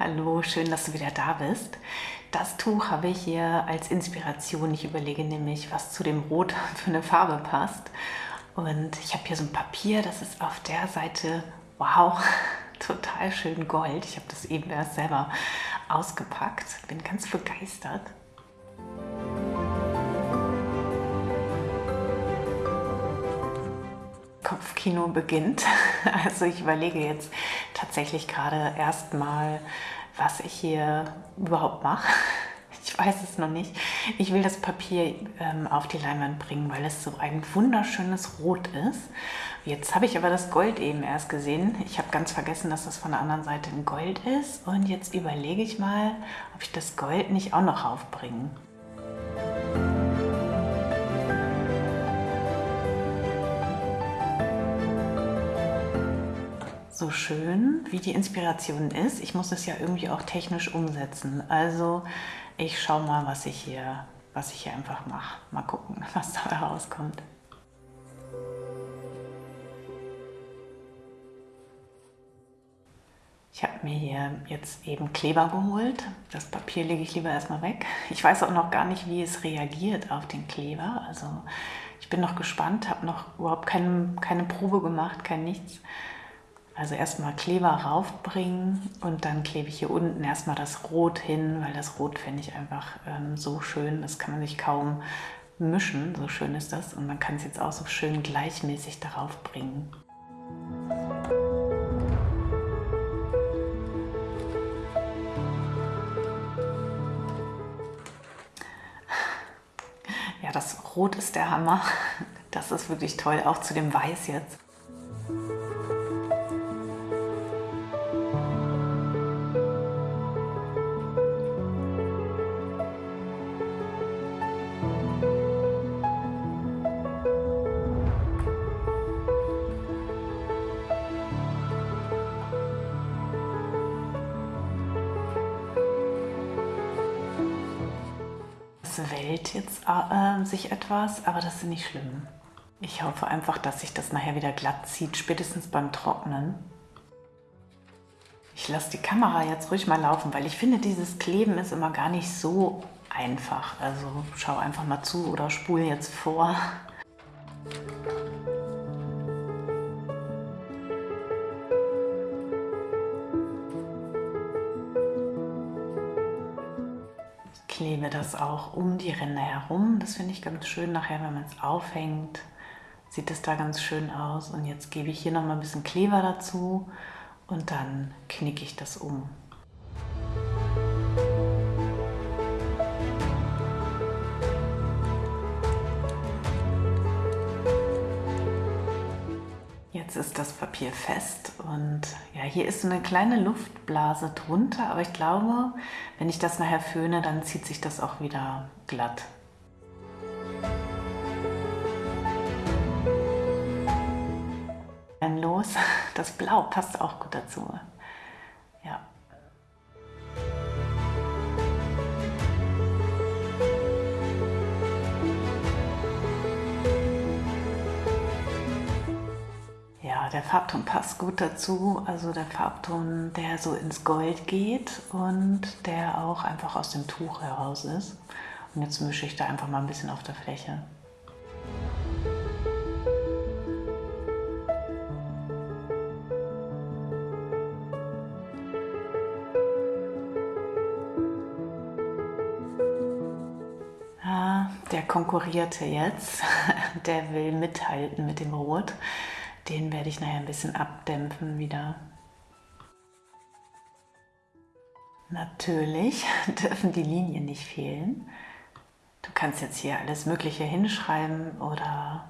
Hallo, schön, dass du wieder da bist. Das Tuch habe ich hier als Inspiration. Ich überlege nämlich, was zu dem Rot für eine Farbe passt. Und ich habe hier so ein Papier, das ist auf der Seite, wow, total schön Gold. Ich habe das eben erst selber ausgepackt, bin ganz begeistert. Kopfkino beginnt. Also ich überlege jetzt tatsächlich gerade erstmal, was ich hier überhaupt mache. Ich weiß es noch nicht. Ich will das Papier ähm, auf die Leinwand bringen, weil es so ein wunderschönes Rot ist. Jetzt habe ich aber das Gold eben erst gesehen. Ich habe ganz vergessen, dass das von der anderen Seite ein Gold ist. Und jetzt überlege ich mal, ob ich das Gold nicht auch noch aufbringe. So schön, wie die Inspiration ist. Ich muss es ja irgendwie auch technisch umsetzen. Also ich schaue mal, was ich hier, was ich hier einfach mache. Mal gucken, was da herauskommt. Ich habe mir hier jetzt eben Kleber geholt. Das Papier lege ich lieber erstmal weg. Ich weiß auch noch gar nicht, wie es reagiert auf den Kleber. Also ich bin noch gespannt, habe noch überhaupt keine, keine Probe gemacht, kein nichts. Also erstmal Kleber raufbringen und dann klebe ich hier unten erstmal das Rot hin, weil das Rot finde ich einfach ähm, so schön, das kann man sich kaum mischen, so schön ist das. Und man kann es jetzt auch so schön gleichmäßig darauf bringen. Ja, das Rot ist der Hammer. Das ist wirklich toll, auch zu dem Weiß jetzt. Wellt jetzt äh, sich etwas, aber das ist nicht schlimm. Ich hoffe einfach, dass sich das nachher wieder glatt zieht, spätestens beim Trocknen. Ich lasse die Kamera jetzt ruhig mal laufen, weil ich finde, dieses Kleben ist immer gar nicht so einfach. Also schau einfach mal zu oder spule jetzt vor. Klebe das auch um die Ränder herum. Das finde ich ganz schön nachher, wenn man es aufhängt. Sieht es da ganz schön aus. Und jetzt gebe ich hier noch mal ein bisschen Kleber dazu und dann knicke ich das um. Jetzt ist das Papier fest und ja, hier ist eine kleine Luftblase drunter, aber ich glaube, wenn ich das nachher föhne, dann zieht sich das auch wieder glatt. Dann los, das Blau passt auch gut dazu. Der Farbton passt gut dazu. Also der Farbton, der so ins Gold geht und der auch einfach aus dem Tuch heraus ist. Und jetzt mische ich da einfach mal ein bisschen auf der Fläche. Ah, der konkurrierte jetzt, der will mithalten mit dem Rot. Den werde ich nachher ein bisschen abdämpfen wieder. Natürlich dürfen die Linien nicht fehlen. Du kannst jetzt hier alles Mögliche hinschreiben oder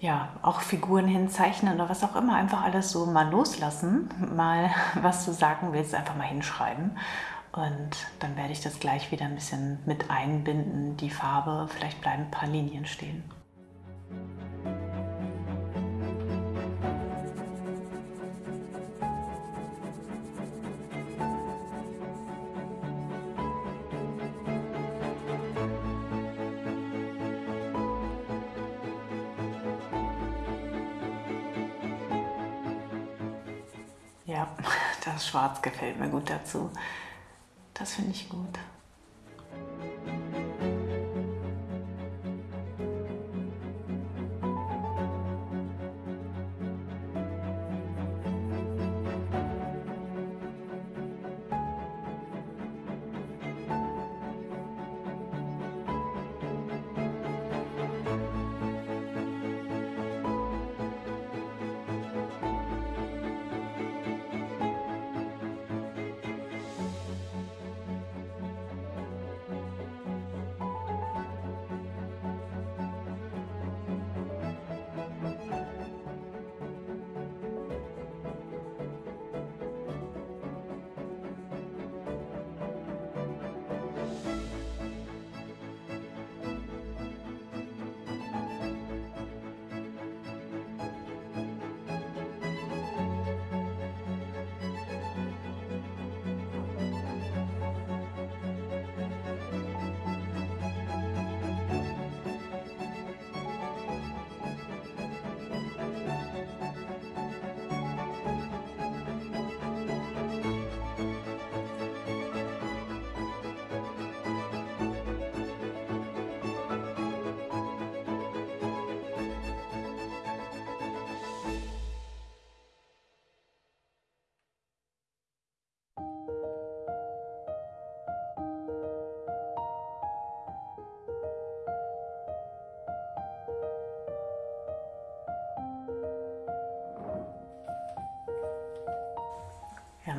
ja, auch Figuren hinzeichnen oder was auch immer. Einfach alles so mal loslassen, mal was du sagen willst, einfach mal hinschreiben. Und dann werde ich das gleich wieder ein bisschen mit einbinden, die Farbe. Vielleicht bleiben ein paar Linien stehen. Das Schwarz gefällt mir gut dazu. Das finde ich gut.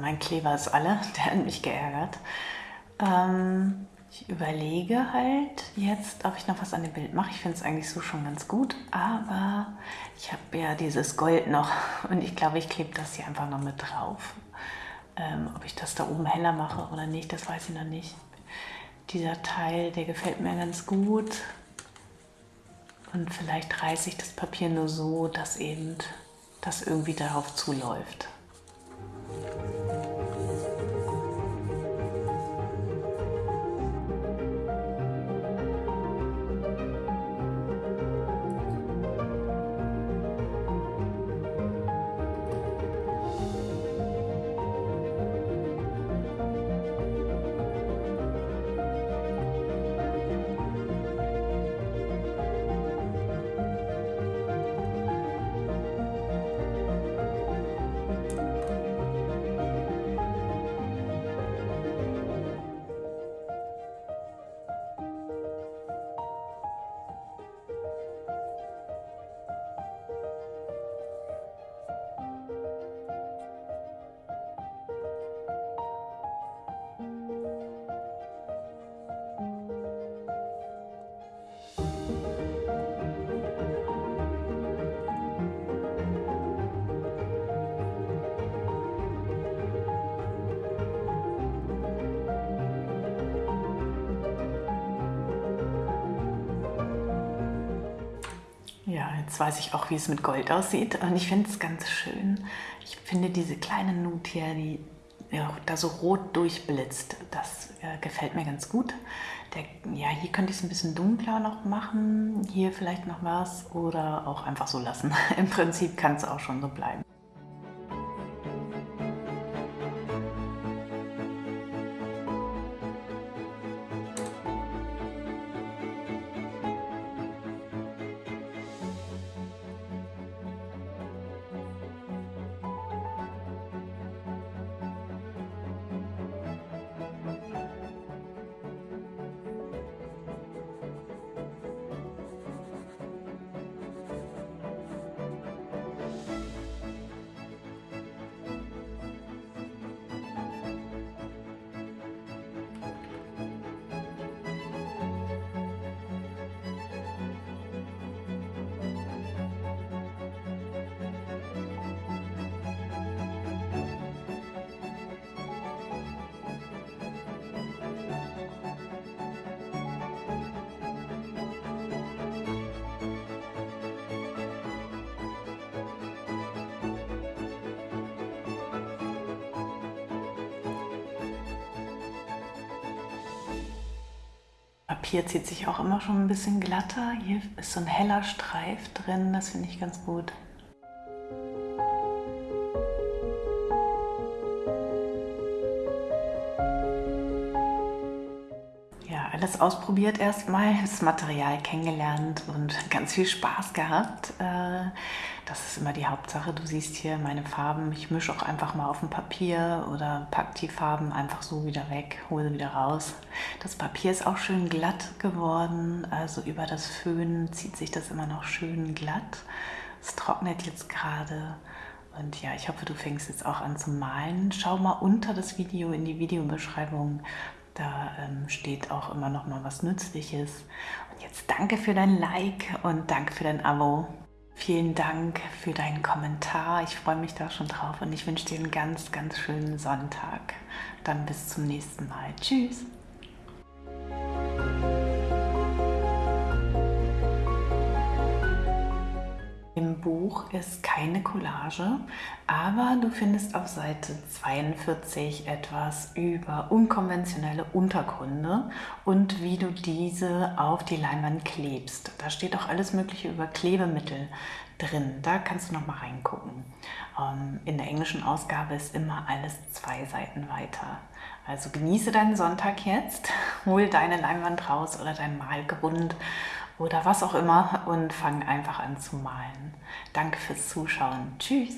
Mein Kleber ist alle, der hat mich geärgert. Ähm, ich überlege halt jetzt, ob ich noch was an dem Bild mache. Ich finde es eigentlich so schon ganz gut, aber ich habe ja dieses Gold noch und ich glaube, ich klebe das hier einfach noch mit drauf. Ähm, ob ich das da oben heller mache oder nicht, das weiß ich noch nicht. Dieser Teil, der gefällt mir ganz gut. Und vielleicht reiße ich das Papier nur so, dass eben das irgendwie darauf zuläuft. Jetzt weiß ich auch, wie es mit Gold aussieht und ich finde es ganz schön. Ich finde diese kleine Nut hier, die ja, da so rot durchblitzt, das äh, gefällt mir ganz gut. Der, ja, hier könnte ich es ein bisschen dunkler noch machen, hier vielleicht noch was oder auch einfach so lassen. Im Prinzip kann es auch schon so bleiben. Papier zieht sich auch immer schon ein bisschen glatter. Hier ist so ein heller Streif drin, das finde ich ganz gut. Alles ausprobiert erstmal, das Material kennengelernt und ganz viel Spaß gehabt. Äh, das ist immer die Hauptsache. Du siehst hier meine Farben. Ich mische auch einfach mal auf dem Papier oder pack die Farben einfach so wieder weg, hole sie wieder raus. Das Papier ist auch schön glatt geworden, also über das Föhn zieht sich das immer noch schön glatt. Es trocknet jetzt gerade und ja, ich hoffe, du fängst jetzt auch an zu malen. Schau mal unter das Video in die Videobeschreibung. Da ähm, steht auch immer noch mal was Nützliches. Und jetzt danke für dein Like und danke für dein Abo. Vielen Dank für deinen Kommentar. Ich freue mich da schon drauf und ich wünsche dir einen ganz, ganz schönen Sonntag. Dann bis zum nächsten Mal. Tschüss. Buch ist keine Collage, aber du findest auf Seite 42 etwas über unkonventionelle Untergründe und wie du diese auf die Leinwand klebst. Da steht auch alles mögliche über Klebemittel drin. Da kannst du noch mal reingucken. Ähm, in der englischen Ausgabe ist immer alles zwei Seiten weiter. Also genieße deinen Sonntag jetzt, hol deine Leinwand raus oder dein Malgrund oder was auch immer und fang einfach an zu malen. Danke fürs Zuschauen. Tschüss!